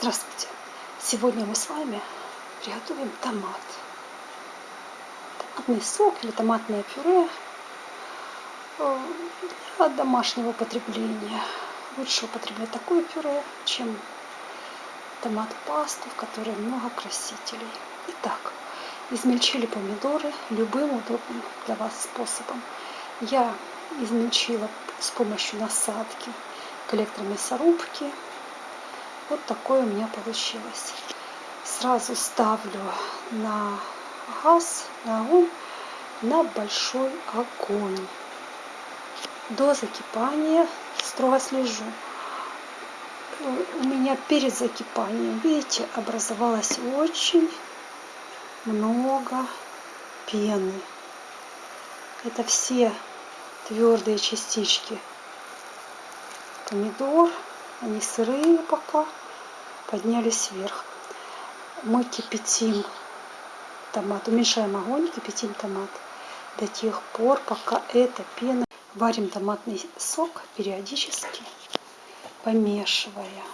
Здравствуйте! Сегодня мы с вами приготовим томат. Томатный сок или томатное пюре э, для домашнего потребления. Лучше употреблять такое пюре, чем томат-пасту, в которой много красителей. Итак, измельчили помидоры любым удобным для вас способом. Я измельчила с помощью насадки к электромясорубке вот такое у меня получилось. Сразу ставлю на газ, на огонь, на большой огонь. До закипания строго слежу. У меня перед закипанием, видите, образовалось очень много пены. Это все твердые частички помидор, они сырые пока поднялись вверх. Мы кипятим томат, уменьшаем огонь, кипятим томат до тех пор, пока эта пена. Варим томатный сок периодически, помешивая,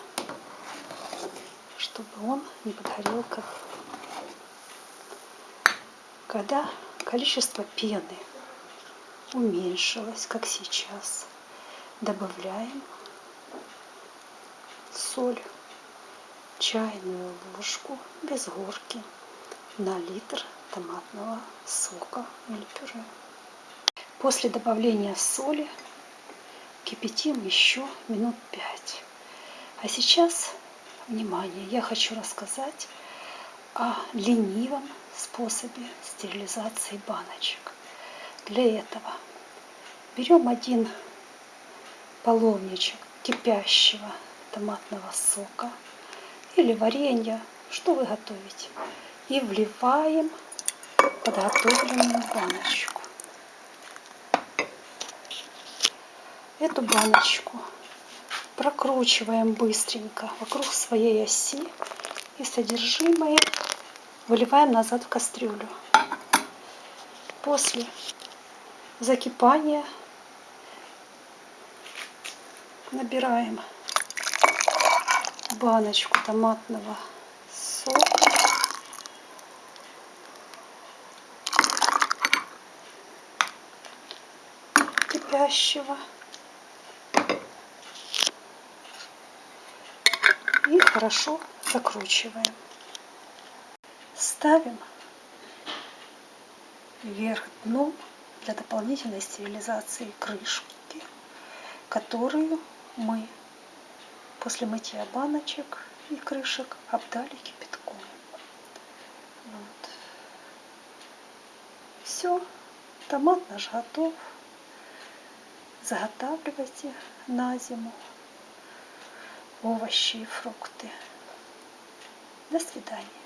чтобы он не подгорел. Как... Когда количество пены уменьшилось, как сейчас, добавляем соль чайную ложку без горки на литр томатного сока или пюре. После добавления соли кипятим еще минут 5. А сейчас, внимание, я хочу рассказать о ленивом способе стерилизации баночек. Для этого берем один половничек кипящего томатного сока или варенья, что вы готовите. И вливаем подготовленную баночку. Эту баночку прокручиваем быстренько вокруг своей оси и содержимое выливаем назад в кастрюлю. После закипания набираем баночку томатного сока. кипящего. И хорошо закручиваем. Ставим вверх дном для дополнительной стерилизации крышки, которую мы после мытья баночек и крышек обдали кипятком. Вот. Все, томат наш готов. Заготавливайте на зиму овощи и фрукты. До свидания.